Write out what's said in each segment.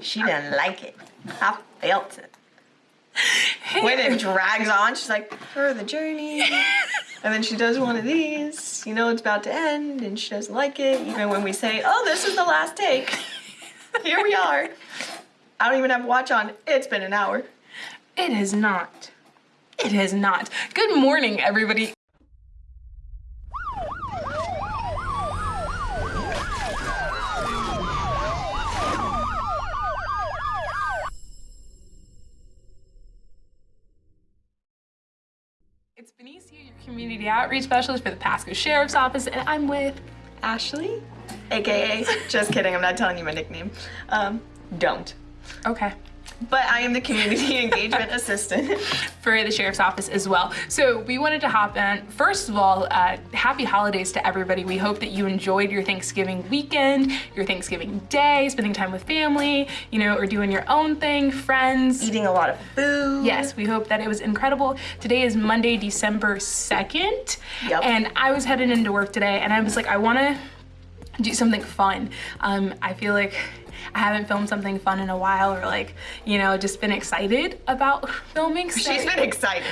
She didn't like it. I felt it. When it drags on, she's like, for the journey. And then she does one of these. You know it's about to end, and she doesn't like it. Even when we say, oh, this is the last take. Here we are. I don't even have a watch on. It's been an hour. It is not. It is not. Good morning, everybody. It's Benicia, your community outreach specialist for the Pasco Sheriff's Office, and I'm with Ashley, aka, just kidding, I'm not telling you my nickname. Um, don't. Okay. But I am the community engagement assistant. for the sheriff's office as well. So we wanted to hop in. First of all, uh, happy holidays to everybody. We hope that you enjoyed your Thanksgiving weekend, your Thanksgiving day, spending time with family, you know, or doing your own thing, friends. Eating a lot of food. Yes, we hope that it was incredible. Today is Monday, December 2nd. Yep. And I was headed into work today and I was like, I wanna do something fun. Um, I feel like I haven't filmed something fun in a while or like, you know, just been excited about filming. So She's been excited.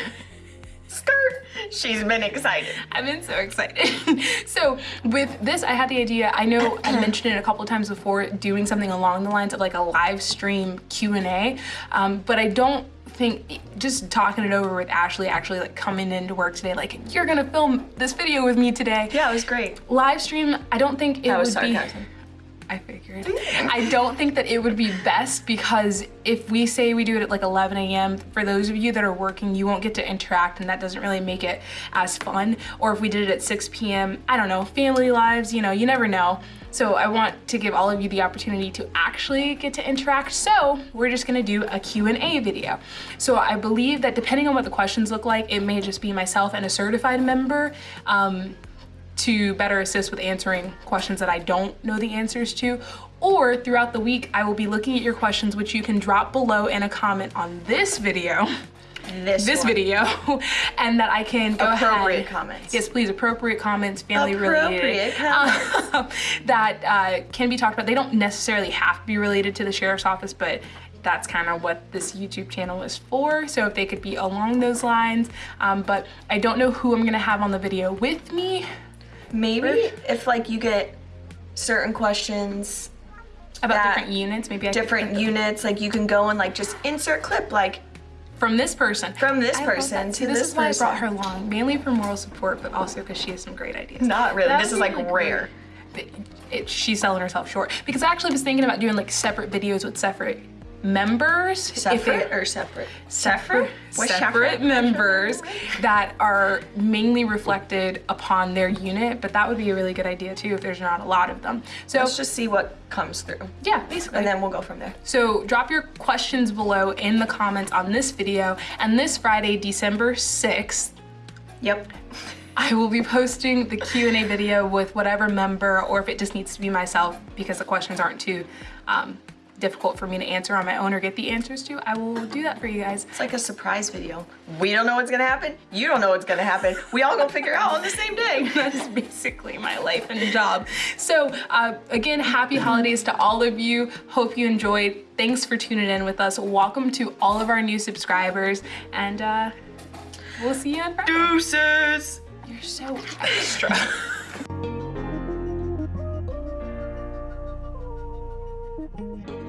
Skirt. She's been excited. I've been so excited. so with this, I had the idea, I know I mentioned it a couple of times before, doing something along the lines of like a live stream Q&A, um, but I don't think just talking it over with Ashley actually like coming into work today like you're gonna film this video with me today Yeah, it was great. live stream I don't think it That was would be sarcasm. I figured. I don't think that it would be best because if we say we do it at like 11 a.m., for those of you that are working, you won't get to interact and that doesn't really make it as fun. Or if we did it at 6 p.m., I don't know, family lives, you know, you never know. So I want to give all of you the opportunity to actually get to interact. So we're just gonna do a Q&A video. So I believe that depending on what the questions look like, it may just be myself and a certified member. Um, to better assist with answering questions that I don't know the answers to. Or throughout the week, I will be looking at your questions, which you can drop below in a comment on this video, This, this video, and that I can go Appropriate ahead. comments. Yes, please, appropriate comments, family Appropriate related. um, that uh, can be talked about. They don't necessarily have to be related to the sheriff's office, but that's kind of what this YouTube channel is for. So if they could be along those lines. Um, but I don't know who I'm gonna have on the video with me. Maybe if like you get certain questions, about different units maybe I different units, like you can go and like just insert clip like from this person from this I person to this, this is why person. I brought her along mainly for moral support but also because she has some great ideas Not really. That This is be like rare. great. It- she's selling herself short because I actually was thinking about doing like separate videos with separate members Separate or separate? separate, What's separate members that are mainly reflected upon their unit but that would be a really good idea too if there's not a lot of them so Let's just see what comes through, yeah basically and then we'll go from there. So drop your questions below in the comments on this video. And this Friday, December 6th, Yep. I will be posting the Q&A video with whatever member or if it just needs to be myself because the questions aren't too um, difficult for me to answer on my own or get the answers to, I will do that for you guys. It's like a surprise video. We don't know what's gonna happen. You don't know what's gonna happen. We all gonna figure out on the same day. that is basically my life and job. So uh, again, happy holidays to all of you. Hope you enjoyed. Thanks for tuning in with us. Welcome to all of our new subscribers and uh, we'll see you on Friday. Deuces! You're so extra.